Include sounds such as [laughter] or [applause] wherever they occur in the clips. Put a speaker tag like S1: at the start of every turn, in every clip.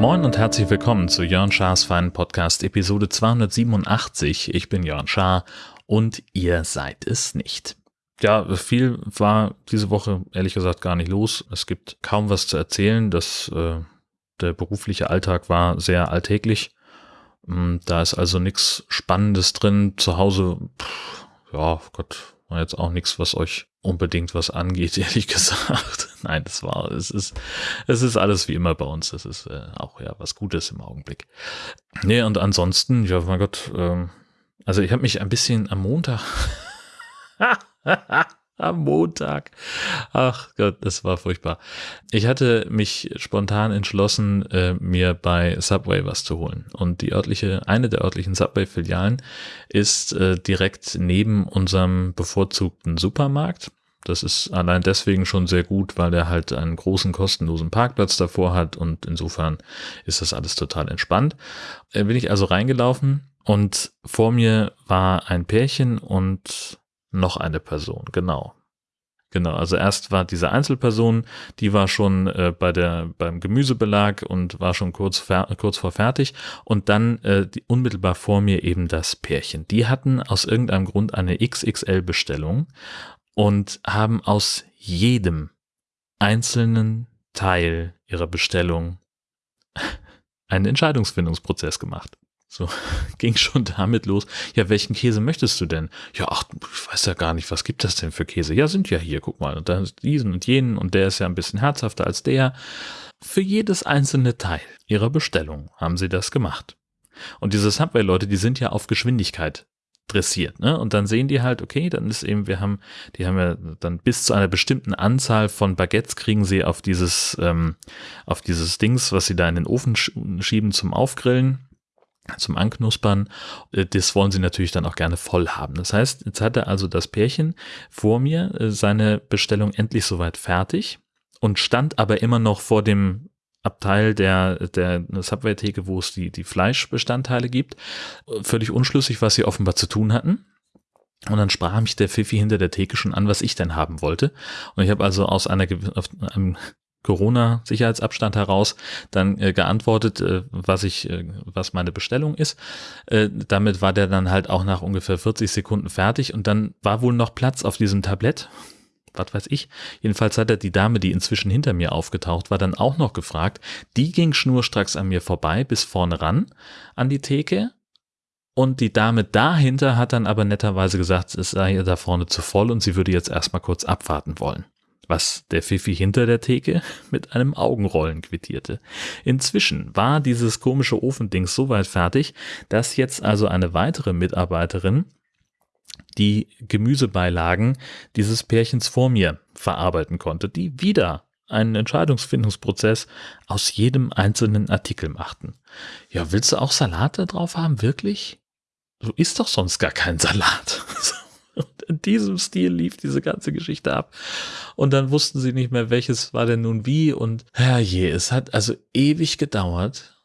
S1: Moin und herzlich willkommen zu Jörn Schars Feinen Podcast Episode 287. Ich bin Jörn Schaar und ihr seid es nicht. Ja, viel war diese Woche ehrlich gesagt gar nicht los. Es gibt kaum was zu erzählen. Das, äh, der berufliche Alltag war sehr alltäglich. Mm, da ist also nichts Spannendes drin. Zu Hause, pff, ja, Gott, war jetzt auch nichts, was euch unbedingt was angeht, [laughs] ehrlich gesagt. Nein, das war, es ist, es ist alles wie immer bei uns. Es ist äh, auch ja was Gutes im Augenblick. Nee, und ansonsten, ja, mein Gott, ähm, also ich habe mich ein bisschen am Montag [laughs] [laughs] Am Montag. Ach Gott, das war furchtbar. Ich hatte mich spontan entschlossen, äh, mir bei Subway was zu holen. Und die örtliche, eine der örtlichen Subway-Filialen ist äh, direkt neben unserem bevorzugten Supermarkt. Das ist allein deswegen schon sehr gut, weil er halt einen großen kostenlosen Parkplatz davor hat und insofern ist das alles total entspannt. Äh, bin ich also reingelaufen und vor mir war ein Pärchen und noch eine Person, genau. Genau, also erst war diese Einzelperson, die war schon äh, bei der beim Gemüsebelag und war schon kurz kurz vor fertig und dann äh, die, unmittelbar vor mir eben das Pärchen. Die hatten aus irgendeinem Grund eine XXL Bestellung und haben aus jedem einzelnen Teil ihrer Bestellung [laughs] einen Entscheidungsfindungsprozess gemacht. So [laughs] ging schon damit los. Ja, welchen Käse möchtest du denn? Ja, ach, ich weiß ja gar nicht, was gibt das denn für Käse? Ja, sind ja hier, guck mal, und dann diesen und jenen und der ist ja ein bisschen herzhafter als der. Für jedes einzelne Teil ihrer Bestellung haben sie das gemacht. Und diese Subway-Leute, die sind ja auf Geschwindigkeit dressiert, ne? Und dann sehen die halt, okay, dann ist eben, wir haben, die haben ja dann bis zu einer bestimmten Anzahl von Baguettes kriegen sie auf dieses, ähm, auf dieses Dings, was sie da in den Ofen schieben zum Aufgrillen zum Anknuspern. Äh, das wollen sie natürlich dann auch gerne voll haben. Das heißt, jetzt hatte also das Pärchen vor mir äh, seine Bestellung endlich soweit fertig und stand aber immer noch vor dem Abteil der, der Subway-Theke, wo es die, die Fleischbestandteile gibt. Völlig unschlüssig, was sie offenbar zu tun hatten. Und dann sprach mich der Pfiffi hinter der Theke schon an, was ich denn haben wollte. Und ich habe also aus einer, auf einem Corona-Sicherheitsabstand heraus dann äh, geantwortet, äh, was ich, äh, was meine Bestellung ist. Äh, damit war der dann halt auch nach ungefähr 40 Sekunden fertig und dann war wohl noch Platz auf diesem Tablett. Was weiß ich. Jedenfalls hat er die Dame, die inzwischen hinter mir aufgetaucht war, dann auch noch gefragt. Die ging schnurstracks an mir vorbei bis vorne ran an die Theke. Und die Dame dahinter hat dann aber netterweise gesagt, es sei ihr da vorne zu voll und sie würde jetzt erstmal kurz abwarten wollen was der Fifi hinter der Theke [laughs] mit einem Augenrollen quittierte. Inzwischen war dieses komische Ofending so weit fertig, dass jetzt also eine weitere Mitarbeiterin die Gemüsebeilagen dieses Pärchens vor mir verarbeiten konnte, die wieder einen Entscheidungsfindungsprozess aus jedem einzelnen Artikel machten. Ja, willst du auch Salate drauf haben, wirklich? Du isst doch sonst gar keinen Salat. Und in diesem Stil lief diese ganze Geschichte ab. Und dann wussten sie nicht mehr, welches war denn nun wie. Und herrje, es hat also ewig gedauert,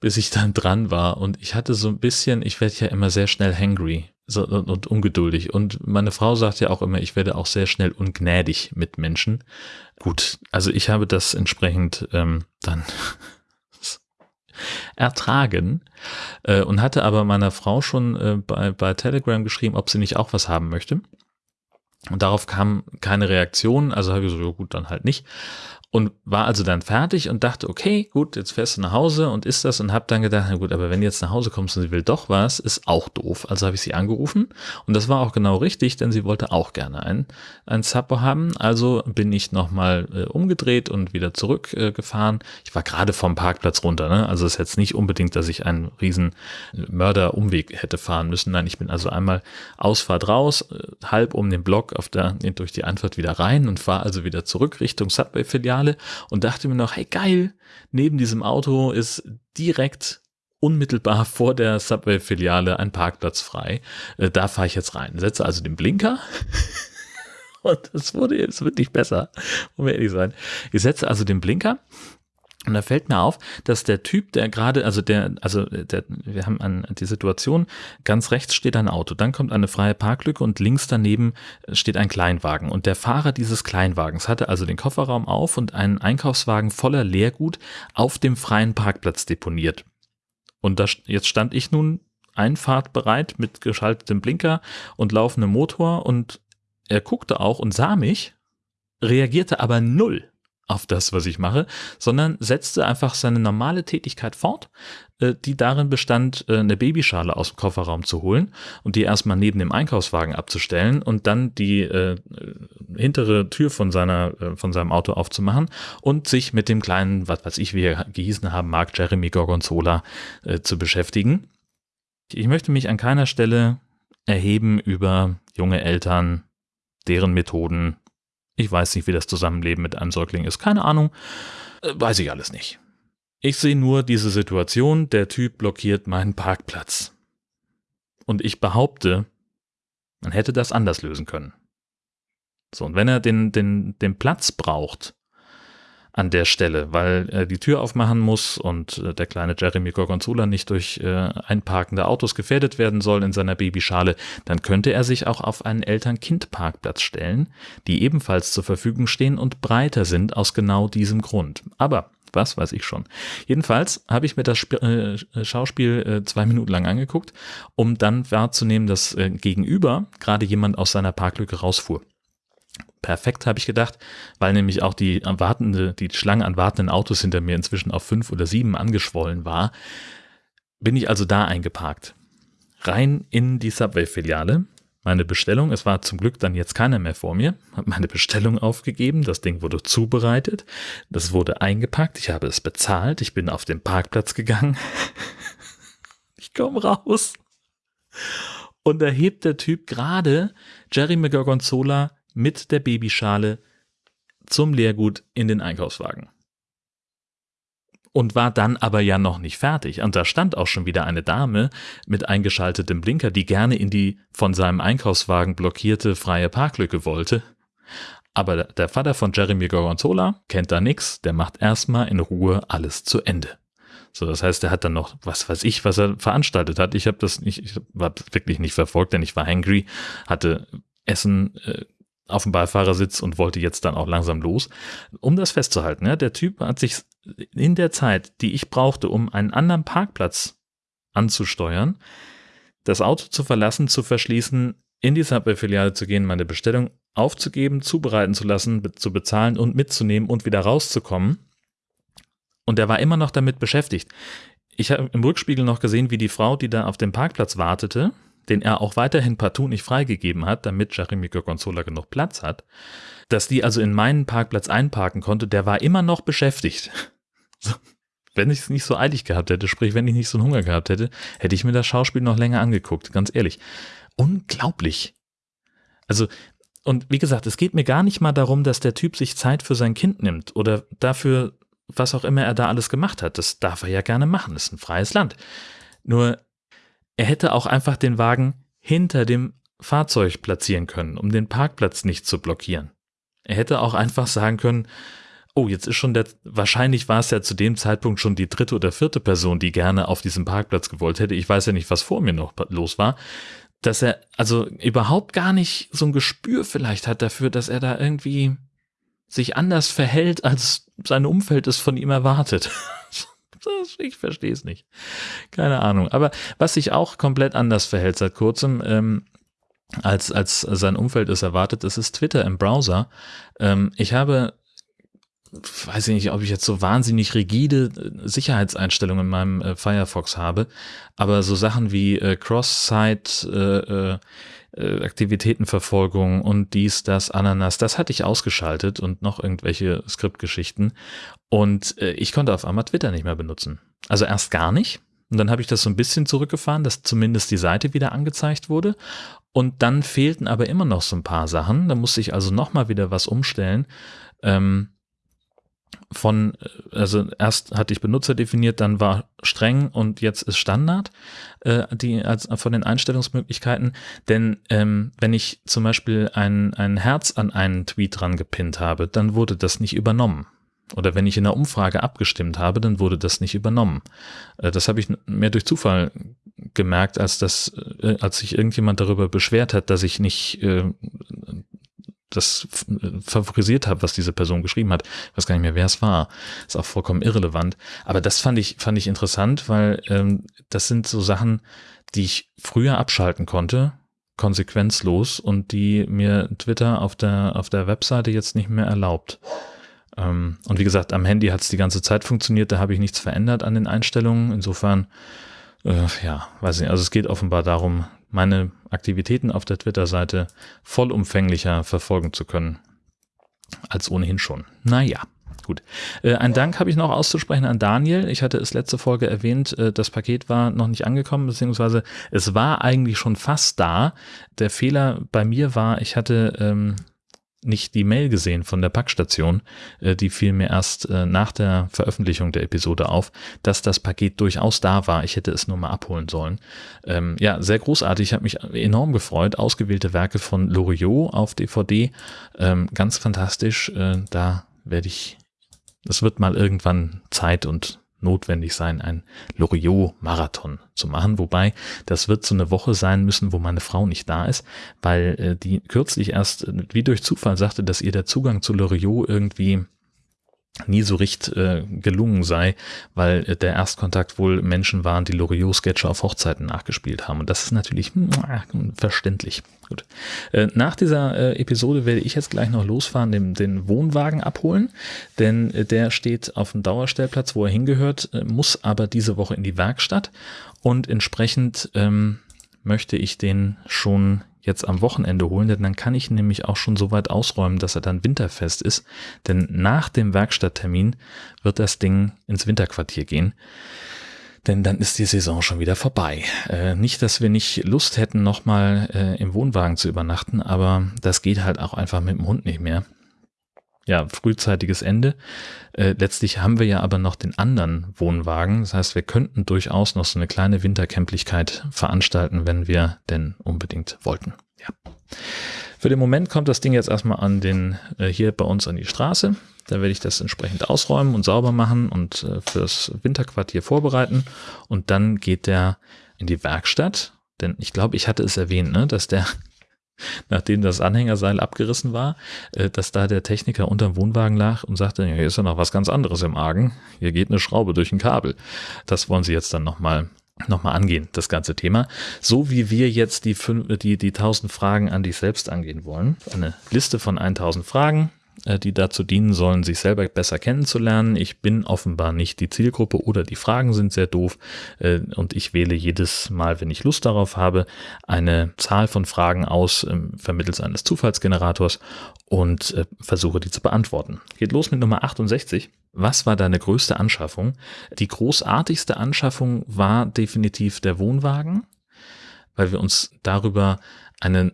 S1: bis ich dann dran war. Und ich hatte so ein bisschen, ich werde ja immer sehr schnell hangry so, und, und ungeduldig. Und meine Frau sagt ja auch immer, ich werde auch sehr schnell ungnädig mit Menschen. Gut, also ich habe das entsprechend ähm, dann ertragen äh, und hatte aber meiner Frau schon äh, bei, bei Telegram geschrieben, ob sie nicht auch was haben möchte. Und darauf kam keine Reaktion, also habe ich so, ja gut, dann halt nicht und war also dann fertig und dachte, okay, gut, jetzt fährst du nach Hause und isst das und habe dann gedacht, na gut, aber wenn du jetzt nach Hause kommst und sie will doch was, ist auch doof. Also habe ich sie angerufen und das war auch genau richtig, denn sie wollte auch gerne ein, ein Supper haben. Also bin ich nochmal äh, umgedreht und wieder zurückgefahren. Äh, ich war gerade vom Parkplatz runter, ne? also ist jetzt nicht unbedingt, dass ich einen riesen Mörderumweg hätte fahren müssen. Nein, ich bin also einmal Ausfahrt raus, äh, halb um den Block auf der, durch die Antwort wieder rein und fahre also wieder zurück Richtung Subway-Filiale Filiale und dachte mir noch, hey geil, neben diesem Auto ist direkt unmittelbar [laughs] vor der Subway-Filiale ein Parkplatz frei. Äh, da fahre ich jetzt rein. Setze also den Blinker. [laughs] und es wurde, wird nicht besser, um ehrlich sein. Ich setze also den Blinker Und da fällt mir auf, dass der Typ, der gerade, also der, also der, wir haben an die Situation, ganz rechts steht ein Auto, dann kommt eine freie Parklücke und links daneben steht ein Kleinwagen. Und der Fahrer dieses Kleinwagens hatte also den Kofferraum auf und einen Einkaufswagen voller Leergut auf dem freien Parkplatz deponiert. Und da, jetzt stand ich nun einfahrtbereit mit geschaltetem Blinker und laufendem Motor und er guckte auch und sah mich, reagierte aber null auf das, was ich mache, sondern setzte einfach seine normale Tätigkeit fort, äh, die darin bestand, äh, eine Babyschale aus dem Kofferraum zu holen und die erstmal neben dem Einkaufswagen abzustellen und dann die äh, hintere Tür von seiner äh, von seinem Auto aufzumachen und sich mit dem kleinen, was weiß ich, wie er gehießen haben mag, Jeremy Gorgonzola äh, zu beschäftigen. Ich möchte mich an keiner Stelle erheben über junge Eltern, deren Methoden ich weiß nicht, wie das Zusammenleben mit einem Säugling ist. Keine Ahnung. Äh, weiß ich alles nicht. Ich sehe nur diese Situation, der Typ blockiert meinen Parkplatz. Und ich behaupte, man hätte das anders lösen können. So, und wenn er den, den, den Platz braucht, an der Stelle, weil er die Tür aufmachen muss und äh, der kleine Jeremy Gorgonzola nicht durch äh, einparkende Autos gefährdet werden soll in seiner Babyschale, dann könnte er sich auch auf einen Eltern-Kind-Parkplatz stellen, die ebenfalls zur Verfügung stehen und breiter sind aus genau diesem Grund. Aber was weiß ich schon. Jedenfalls habe ich mir das Sp äh, Schauspiel äh, zwei Minuten lang angeguckt, um dann wahrzunehmen, dass äh, gegenüber gerade jemand aus seiner Parklücke rausfuhr perfekt, habe ich gedacht, weil nämlich auch die wartende, die Schlange an wartenden Autos hinter mir inzwischen auf fünf oder sieben angeschwollen war, bin ich also da eingeparkt. Rein in die Subway-Filiale. Meine Bestellung, es war zum Glück dann jetzt keiner mehr vor mir, habe meine Bestellung aufgegeben, das Ding wurde zubereitet, das wurde eingepackt, ich habe es bezahlt, ich bin auf den Parkplatz gegangen. [laughs] ich komme raus. Und da hebt der Typ gerade Jerry McGorgonzola mit der Babyschale zum Leergut in den Einkaufswagen. Und war dann aber ja noch nicht fertig. Und da stand auch schon wieder eine Dame mit eingeschaltetem Blinker, die gerne in die von seinem Einkaufswagen blockierte freie Parklücke wollte. Aber der Vater von Jeremy Gorgonzola kennt da nix, der macht erstmal in Ruhe alles zu Ende. So, das heißt, er hat dann noch, was weiß ich, was er veranstaltet hat. Ich habe das nicht, ich war wirklich nicht verfolgt, denn ich war hangry, hatte Essen äh, auf dem Beifahrersitz und wollte jetzt dann auch langsam los. Um das festzuhalten, ja, der Typ hat sich in der Zeit, die ich brauchte, um einen anderen Parkplatz anzusteuern, das Auto zu verlassen, zu verschließen, in die Subway-Filiale zu gehen, meine Bestellung aufzugeben, zubereiten zu lassen, zu bezahlen und mitzunehmen und wieder rauszukommen. Und er war immer noch damit beschäftigt. Ich habe im Rückspiegel noch gesehen, wie die Frau, die da auf dem Parkplatz wartete, den er auch weiterhin partout nicht freigegeben hat, damit Jeremy Gorgonzola genug Platz hat, dass die also in meinen Parkplatz einparken konnte, der war immer noch beschäftigt. [laughs] Wenn ich es nicht so eilig gehabt hätte, sprich, wenn ich nicht so einen Hunger gehabt hätte, hätte ich mir das Schauspiel noch länger angeguckt, ganz ehrlich. Unglaublich. Also, und wie gesagt, es geht mir gar nicht mal darum, dass der Typ sich Zeit für sein Kind nimmt oder dafür, was auch immer er da alles gemacht hat. Das darf er ja gerne machen, das ist ein freies Land. Nur er hätte auch einfach den Wagen hinter dem Fahrzeug platzieren können, um den Parkplatz nicht zu blockieren. Er hätte auch einfach sagen können, oh, jetzt ist schon der, wahrscheinlich war es ja zu dem Zeitpunkt schon die dritte oder vierte Person, die gerne auf diesem Parkplatz gewollt hätte. Ich weiß ja nicht, was vor mir noch los war. Dass er also überhaupt gar nicht so ein Gespür vielleicht hat dafür, dass er da irgendwie sich anders verhält, als sein Umfeld es von ihm erwartet. [laughs] ich verstehe es nicht. Keine Ahnung. Aber was sich auch komplett anders verhält seit kurzem, ähm, als, als sein Umfeld es erwartet, das ist Twitter im Browser. Ähm, ich habe weiß ich nicht, ob ich jetzt so wahnsinnig rigide äh, Sicherheitseinstellungen in meinem äh, Firefox habe, aber so Sachen wie äh, Cross-Site äh, äh, Aktivitätenverfolgung und dies, das, Ananas, das hatte ich ausgeschaltet und noch irgendwelche Skriptgeschichten. Und äh, ich konnte auf einmal Twitter nicht mehr benutzen. Also erst gar nicht. Und dann habe ich das so ein bisschen zurückgefahren, dass zumindest die Seite wieder angezeigt wurde. Und dann fehlten aber immer noch so ein paar Sachen. Da musste ich also nochmal wieder was umstellen. Ähm, von, also erst hatte ich Benutzer definiert, dann war streng und jetzt ist Standard, äh, die als von den Einstellungsmöglichkeiten. Denn ähm, wenn ich zum Beispiel ein, ein Herz an einen Tweet dran gepinnt habe, dann wurde das nicht übernommen. Oder wenn ich in einer Umfrage abgestimmt habe, dann wurde das nicht übernommen. Äh, das habe ich mehr durch Zufall gemerkt, als das, äh, als sich irgendjemand darüber beschwert hat, dass ich nicht äh, das favorisiert habe, was diese Person geschrieben hat. Ich weiß gar nicht mehr, wer es war. Ist auch vollkommen irrelevant. Aber das fand ich, fand ich interessant, weil ähm, das sind so Sachen, die ich früher abschalten konnte, konsequenzlos und die mir Twitter auf der, auf der Webseite jetzt nicht mehr erlaubt. Ähm, und wie gesagt, am Handy hat es die ganze Zeit funktioniert, da habe ich nichts verändert an den Einstellungen. Insofern, äh, ja, weiß ich nicht. Also es geht offenbar darum, meine Aktivitäten auf der Twitter-Seite vollumfänglicher verfolgen zu können als ohnehin schon. Naja. Gut. Äh, ein Dank habe ich noch auszusprechen an Daniel. Ich hatte es letzte Folge erwähnt, äh, das Paket war noch nicht angekommen, beziehungsweise es war eigentlich schon fast da. Der Fehler bei mir war, ich hatte ähm, nicht die Mail gesehen von der Packstation, äh, die fiel mir erst äh, nach der Veröffentlichung der Episode auf, dass das Paket durchaus da war. Ich hätte es nur mal abholen sollen. Ähm, ja, sehr großartig. Ich habe mich enorm gefreut. Ausgewählte Werke von Loriot auf DVD. Ähm, ganz fantastisch. Äh, da werde ich, es wird mal irgendwann Zeit und notwendig sein, ein Loriot-Marathon zu machen. Wobei, das wird so eine Woche sein müssen, wo meine Frau nicht da ist, weil äh, die kürzlich erst äh, wie durch Zufall sagte, dass ihr der Zugang zu Loriot irgendwie nie so recht äh, gelungen sei, weil äh, der Erstkontakt wohl Menschen waren, die Loriot-Sketche auf Hochzeiten nachgespielt haben. Und das ist natürlich mh, verständlich. Gut. Äh, nach dieser äh, Episode werde ich jetzt gleich noch losfahren, den, den Wohnwagen abholen, denn äh, der steht auf dem Dauerstellplatz, wo er hingehört, äh, muss aber diese Woche in die Werkstatt und entsprechend ähm, möchte ich den schon jetzt am Wochenende holen, denn dann kann ich nämlich auch schon so weit ausräumen, dass er dann winterfest ist. Denn nach dem Werkstatttermin wird das Ding ins Winterquartier gehen. Denn dann ist die Saison schon wieder vorbei. Äh, nicht, dass wir nicht Lust hätten, nochmal äh, im Wohnwagen zu übernachten, aber das geht halt auch einfach mit dem Hund nicht mehr ja, frühzeitiges Ende. Äh, letztlich haben wir ja aber noch den anderen Wohnwagen. Das heißt, wir könnten durchaus noch so eine kleine Wintercamplichkeit veranstalten, wenn wir denn unbedingt wollten. Ja. Für den Moment kommt das Ding jetzt erstmal an den, äh, hier bei uns an die Straße. Da werde ich das entsprechend ausräumen und sauber machen und äh, fürs Winterquartier vorbereiten. Und dann geht der in die Werkstatt. Denn ich glaube, ich hatte es erwähnt, ne, dass der nachdem das Anhängerseil abgerissen war, äh, dass da der Techniker unterm Wohnwagen lag und sagte, hier ist ja noch was ganz anderes im Argen. Hier geht eine Schraube durch ein Kabel. Das wollen sie jetzt dann nochmal nochmal angehen, das ganze Thema. So wie wir jetzt die, fünf, die, die 1000 Fragen an dich selbst angehen wollen. Eine Liste von 1000 Fragen, die dazu dienen sollen, sich selber besser kennenzulernen. Ich bin offenbar nicht die Zielgruppe oder die Fragen sind sehr doof äh, und ich wähle jedes Mal, wenn ich Lust darauf habe, eine Zahl von Fragen aus ähm, vermittels eines Zufallsgenerators und äh, versuche die zu beantworten. Geht los mit Nummer 68. Was war deine größte Anschaffung? Die großartigste Anschaffung war definitiv der Wohnwagen, weil wir uns darüber einen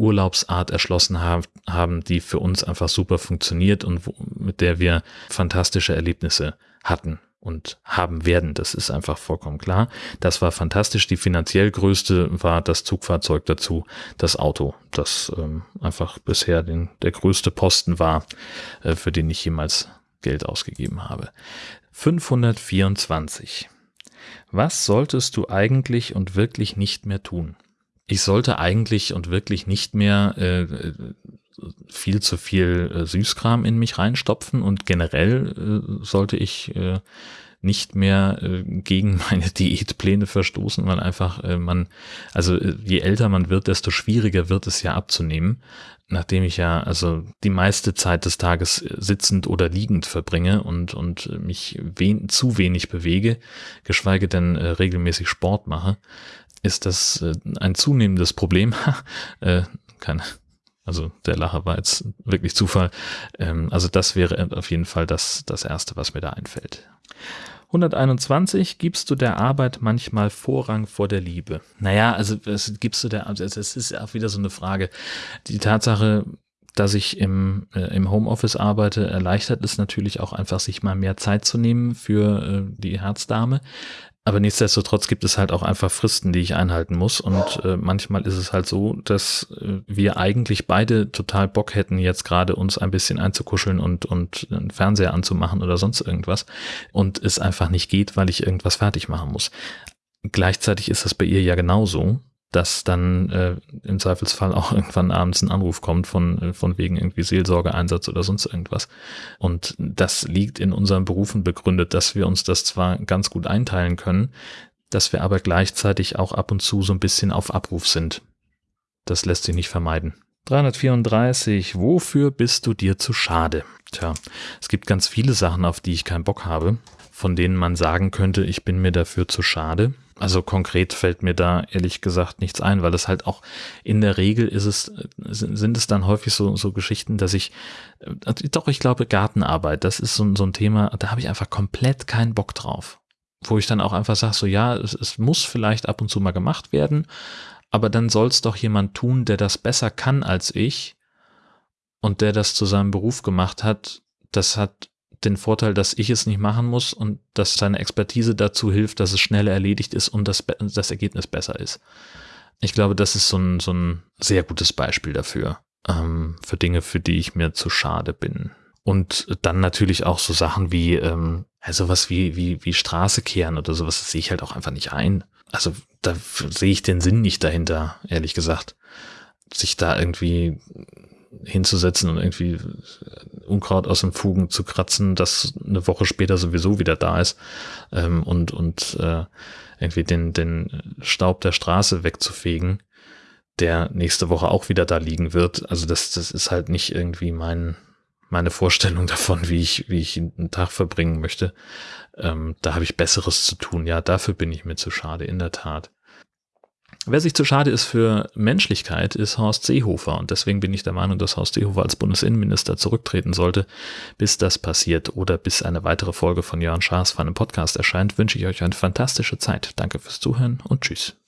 S1: Urlaubsart erschlossen haben, die für uns einfach super funktioniert und mit der wir fantastische Erlebnisse hatten und haben werden. Das ist einfach vollkommen klar. Das war fantastisch. Die finanziell größte war das Zugfahrzeug dazu, das Auto, das ähm, einfach bisher den, der größte Posten war, äh, für den ich jemals Geld ausgegeben habe. 524. Was solltest du eigentlich und wirklich nicht mehr tun? Ich sollte eigentlich und wirklich nicht mehr äh, viel zu viel äh, Süßkram in mich reinstopfen und generell äh, sollte ich äh, nicht mehr äh, gegen [laughs] meine Diätpläne verstoßen, weil einfach äh, man, also äh, je älter man wird, desto schwieriger wird es ja abzunehmen. Nachdem ich ja also die meiste Zeit des Tages äh, sitzend oder liegend verbringe und, und mich wen, zu wenig bewege, geschweige denn äh, regelmäßig Sport mache, ist das äh, ein zunehmendes Problem. [laughs] äh, keine, also der Lacher war jetzt wirklich Zufall. Ähm, also das wäre auf jeden Fall das, das Erste, was mir da einfällt. 121, gibst du der Arbeit manchmal Vorrang vor der Liebe? Naja, also gibst du der, also es ist auch wieder so eine Frage. Die Tatsache, dass ich im, äh, im Homeoffice arbeite, erleichtert es natürlich auch einfach, sich mal mehr Zeit zu nehmen für äh, die Herzdame. Aber nichtsdestotrotz gibt es halt auch einfach Fristen, die ich einhalten muss. Und äh, manchmal ist es halt so, dass äh, wir eigentlich beide total Bock hätten, jetzt gerade uns ein bisschen einzukuscheln und, und einen Fernseher anzumachen oder sonst irgendwas. Und es einfach nicht geht, weil ich irgendwas fertig machen muss. Gleichzeitig ist das bei ihr ja genauso dass dann äh, im Zweifelsfall auch [laughs] irgendwann abends ein Anruf kommt von, äh, von wegen irgendwie Seelsorgeeinsatz oder sonst irgendwas. Und das liegt in unseren Berufen begründet, dass wir uns das zwar ganz gut einteilen können, dass wir aber gleichzeitig auch ab und zu so ein bisschen auf Abruf sind. Das lässt sich nicht vermeiden. 334. Wofür bist du dir zu schade? Tja, es gibt ganz viele Sachen, auf die ich keinen Bock habe, von denen man sagen könnte, ich bin mir dafür zu schade. Also konkret fällt mir da ehrlich gesagt nichts ein, weil es halt auch in der Regel ist es, sind es dann häufig so, so Geschichten, dass ich, äh, doch, ich glaube, Gartenarbeit, das ist so, so ein Thema, da habe ich einfach komplett keinen Bock drauf. Wo ich dann auch einfach sage, so ja, es, es muss vielleicht ab und zu mal gemacht werden, aber dann soll es doch jemand tun, der das besser kann als ich und der das zu seinem Beruf gemacht hat. Das hat den Vorteil, dass ich es nicht machen muss und dass seine Expertise dazu hilft, dass es schneller erledigt ist und das, das Ergebnis besser ist. Ich glaube, das ist so ein, so ein sehr gutes Beispiel dafür, ähm, für Dinge, für die ich mir zu schade bin. Und dann natürlich auch so Sachen wie, ähm, ja, sowas wie, wie, wie Straße kehren oder sowas, das sehe ich halt auch einfach nicht ein. Also da sehe ich den Sinn nicht dahinter, ehrlich gesagt. Sich da irgendwie hinzusetzen und irgendwie Unkraut aus den Fugen zu kratzen, das eine Woche später sowieso wieder da ist ähm, und, und äh, irgendwie den, den Staub der Straße wegzufegen, der nächste Woche auch wieder da liegen wird. Also das, das ist halt nicht irgendwie mein, meine Vorstellung [laughs] davon, wie ich, wie ich einen Tag verbringen möchte. Ähm, da habe ich Besseres zu tun. Ja, dafür bin ich mir zu schade, in der Tat. Wer sich zu schade ist für Menschlichkeit, ist Horst Seehofer. Und deswegen bin ich der Meinung, dass Horst Seehofer als Bundesinnenminister zurücktreten sollte. Bis das passiert oder bis eine weitere Folge von Jörn Schaas von einem Podcast erscheint, wünsche ich euch eine fantastische Zeit. Danke fürs Zuhören und tschüss.